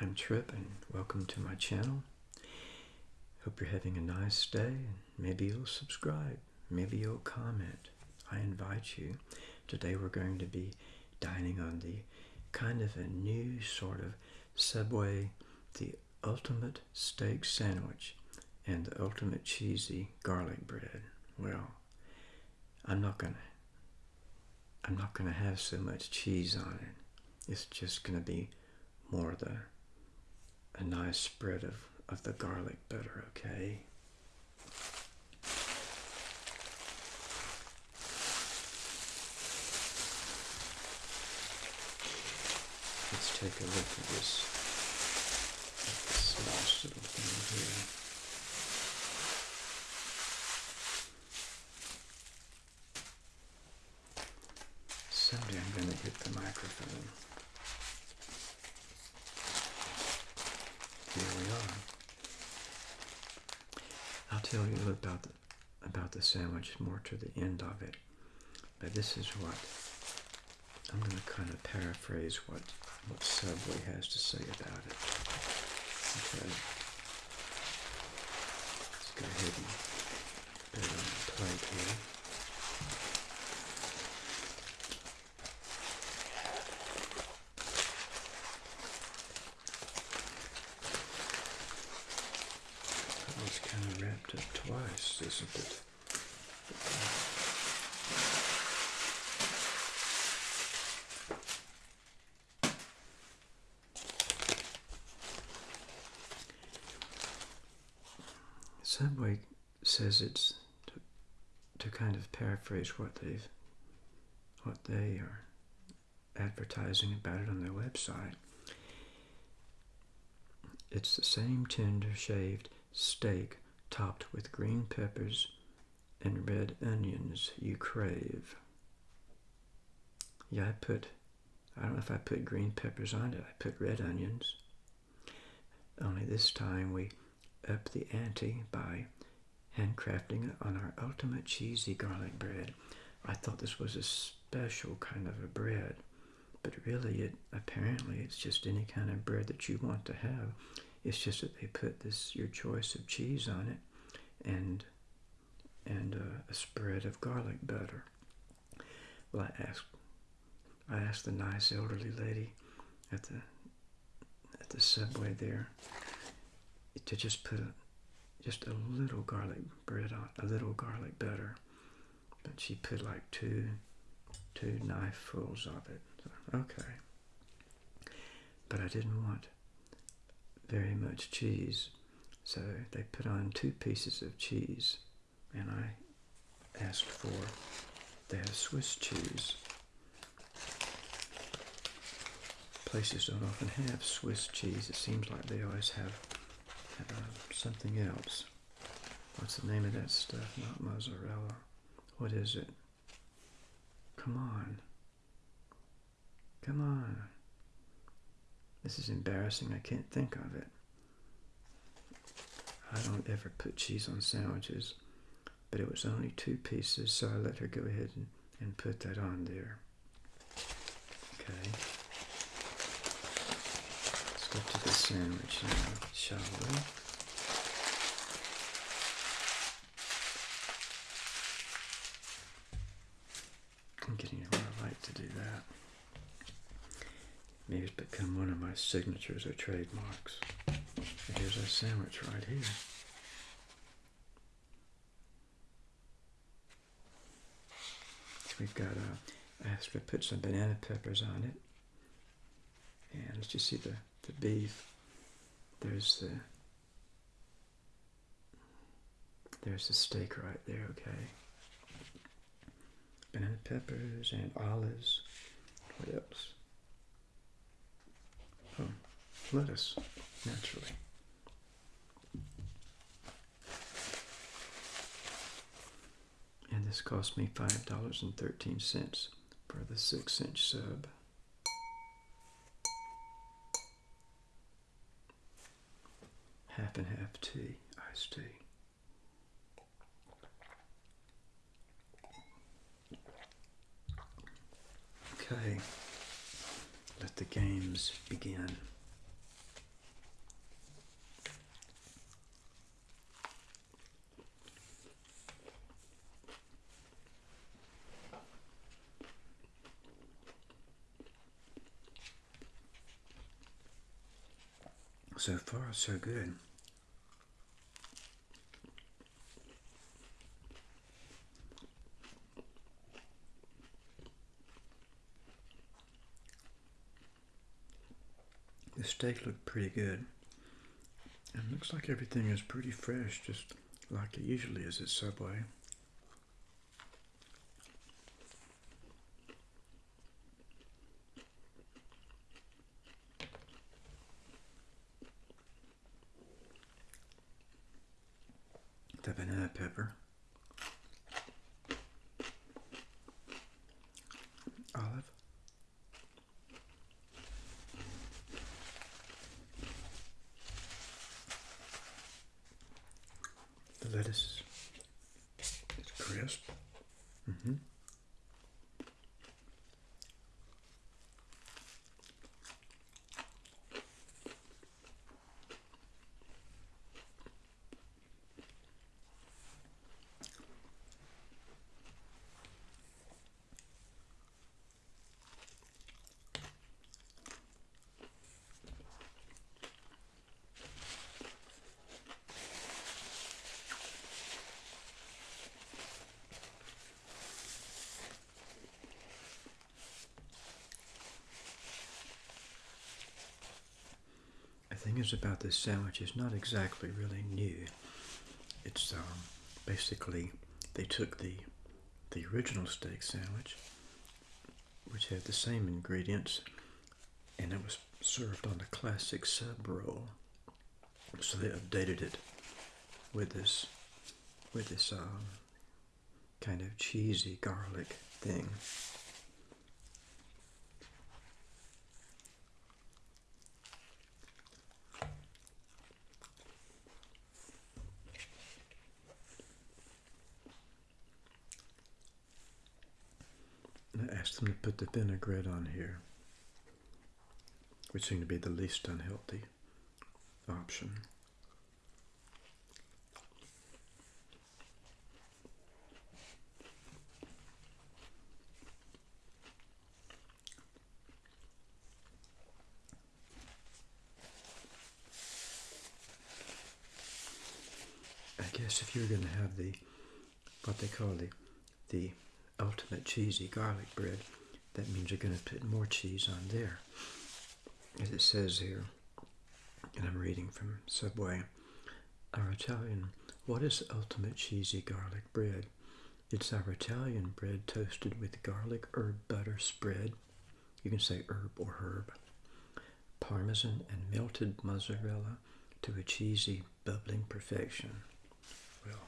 I'm Trip and welcome to my channel. Hope you're having a nice day maybe you'll subscribe, maybe you'll comment. I invite you. Today we're going to be dining on the kind of a new sort of Subway, the ultimate steak sandwich and the ultimate cheesy garlic bread. Well, I'm not gonna I'm not gonna have so much cheese on it. It's just gonna be more the a nice spread of, of the garlic butter, okay? Let's take a look at this, at this nice little thing here. Someday I'm going to get the microphone. We are. I'll tell you about the, about the sandwich more to the end of it. But this is what I'm going to kind of paraphrase what what Subway has to say about it. Okay. Let's go ahead and put it on the plate here. twice, isn't it? Subway says it's to, to kind of paraphrase what they've what they are advertising about it on their website. It's the same tender shaved steak topped with green peppers and red onions you crave. Yeah, I put, I don't know if I put green peppers on it, I put red onions. Only this time we up the ante by handcrafting it on our ultimate cheesy garlic bread. I thought this was a special kind of a bread, but really it apparently it's just any kind of bread that you want to have it's just that they put this your choice of cheese on it, and and uh, a spread of garlic butter. Well, I asked I asked the nice elderly lady at the at the subway there to just put a, just a little garlic bread on a little garlic butter, but she put like two two knifells of it. So, okay, but I didn't want very much cheese. So they put on two pieces of cheese, and I asked for, have Swiss cheese. Places don't often have Swiss cheese. It seems like they always have uh, something else. What's the name of that stuff? Not mozzarella. What is it? Come on. Come on. This is embarrassing. I can't think of it. I don't ever put cheese on sandwiches, but it was only two pieces, so I let her go ahead and, and put that on there. Okay. To the sandwich now, shall we? I'm getting a I light to do that. Maybe it's become one of my signatures or trademarks. Here's our sandwich right here. We've got, uh, I asked to put some banana peppers on it. And let's just see the, the beef. There's the, there's the steak right there, okay. Banana peppers and olives. What else? Oh, lettuce, naturally. And this cost me $5.13 for the 6 inch sub. half and half tea, iced tea. Okay, let the games begin. So far, so good. Steak looked pretty good. And looks like everything is pretty fresh, just like it usually is at Subway. The banana pepper. The lettuce is crisp. Mm-hmm. The thing is about this sandwich is not exactly really new. It's um, basically they took the the original steak sandwich, which had the same ingredients, and it was served on the classic sub roll. So they updated it with this with this um, kind of cheesy garlic thing. Asked them to put the vinaigrette on here, which seemed to be the least unhealthy option. I guess if you're going to have the what they call the the ultimate cheesy garlic bread, that means you're going to put more cheese on there. As it says here, and I'm reading from Subway, our Italian, what is ultimate cheesy garlic bread? It's our Italian bread toasted with garlic herb butter spread. You can say herb or herb. Parmesan and melted mozzarella to a cheesy, bubbling perfection. Well,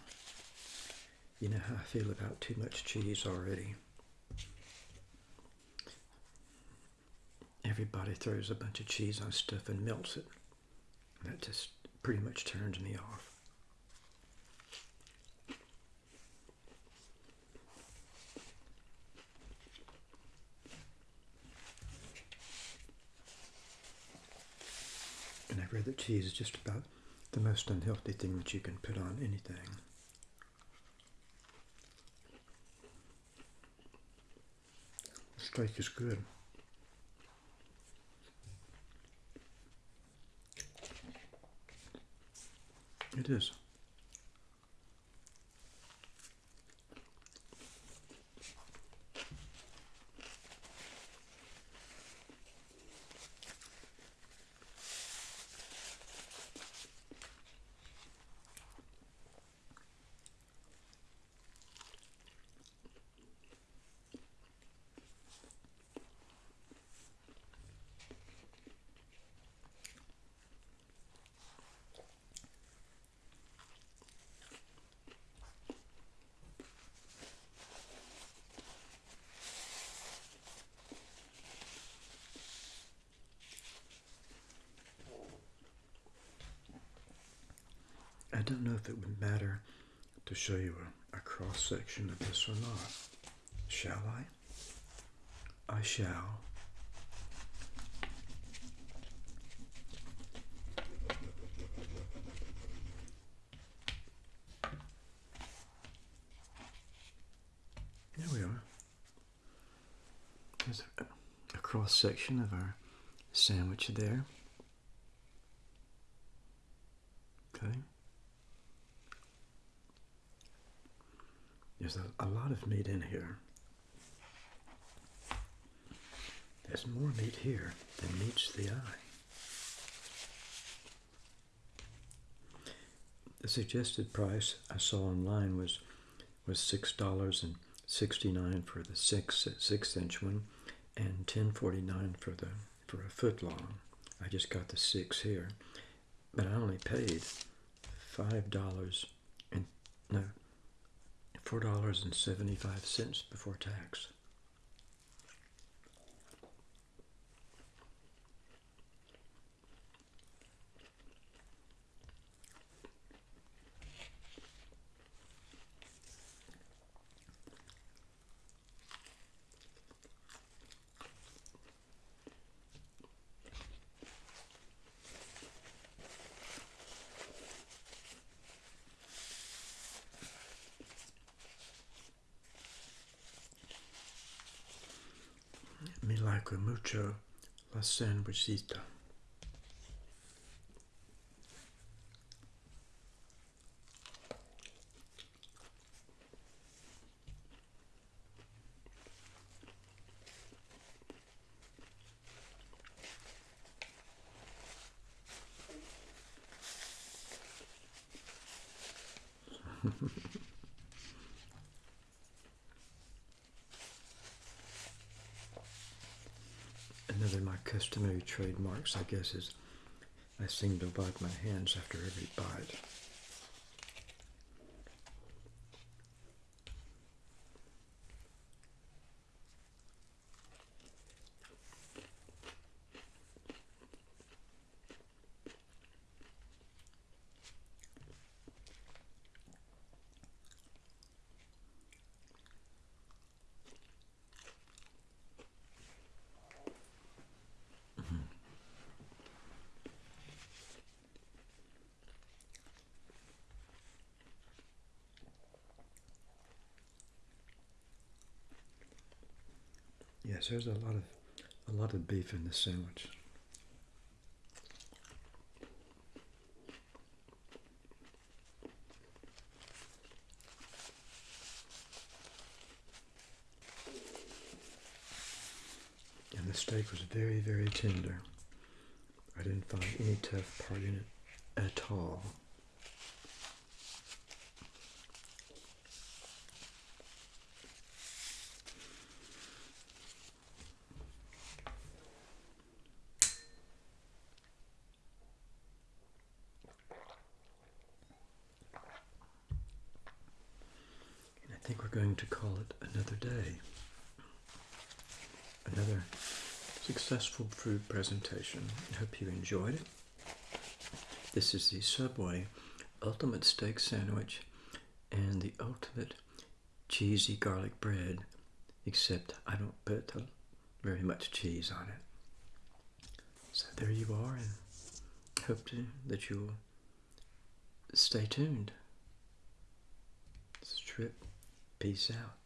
you know how I feel about too much cheese already. Everybody throws a bunch of cheese on stuff and melts it. That just pretty much turns me off. And I've read that cheese is just about the most unhealthy thing that you can put on anything. alltaf ekki skörum. Þetta er þess að. I don't know if it would matter to show you a, a cross section of this or not. Shall I? I shall. There we are. There's a, a cross section of our sandwich there. Okay. There's a, lot of meat in here. There's more meat here than meets the eye. The suggested price I saw online was was six dollars and sixty nine for the six six inch one, and ten forty nine for the for a foot long. I just got the six here, but I only paid five dollars and no four dollars and seventy five cents before tax. Me like mucho la sandwichita. Of my customary trademarks, I guess, is I seem to wipe my hands after every bite. Yes, there's a lot of a lot of beef in this sandwich. And the steak was very, very tender. I didn't find any tough part in it at all. Going to call it another day. Another successful food presentation. I hope you enjoyed it. This is the Subway Ultimate Steak Sandwich and the Ultimate Cheesy Garlic Bread, except I don't put very much cheese on it. So there you are, and hope to, that you'll stay tuned. This is Trip. Peace out.